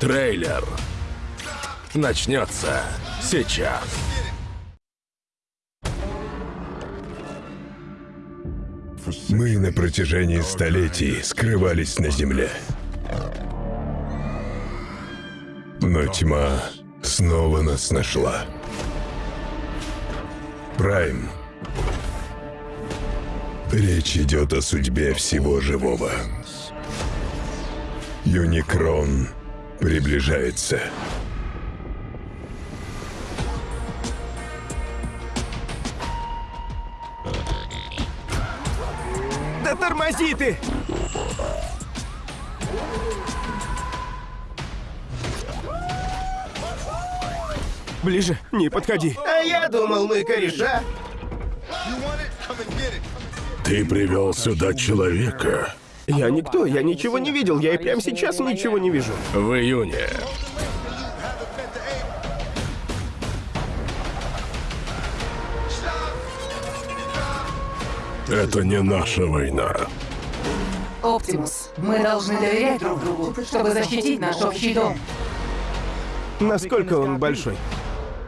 Трейлер начнется сейчас. Мы на протяжении столетий скрывались на земле. Но тьма снова нас нашла. Прайм. Речь идет о судьбе всего живого. Юникрон приближается. Да тормози ты! Ближе, не подходи. А я думал, мы кореша. Ты привел сюда человека Я никто, я ничего не видел, я и прямо сейчас ничего не вижу. в июне. Это не наша война. Оптимус, мы должны доверять друг другу, чтобы защитить наш общий дом. Насколько он большой?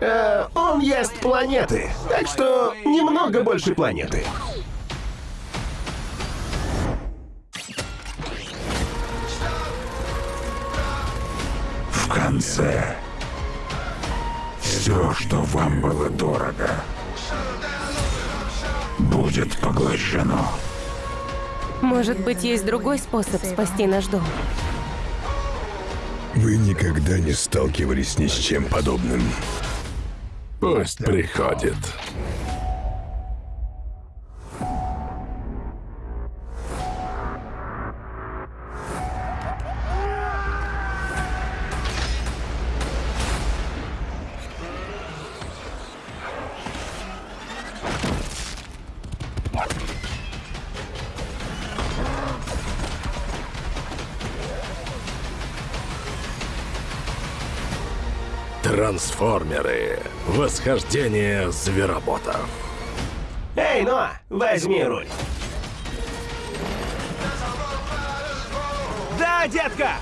Э, он ест планеты, так что немного больше планеты. В конце все, что вам было дорого, будет поглощено. Может быть, есть другой способ спасти наш дом? Вы никогда не сталкивались ни с чем подобным. Пусть приходит. Трансформеры. Восхождение звероботов. Эй, Ноа, возьми руль. Да, детка!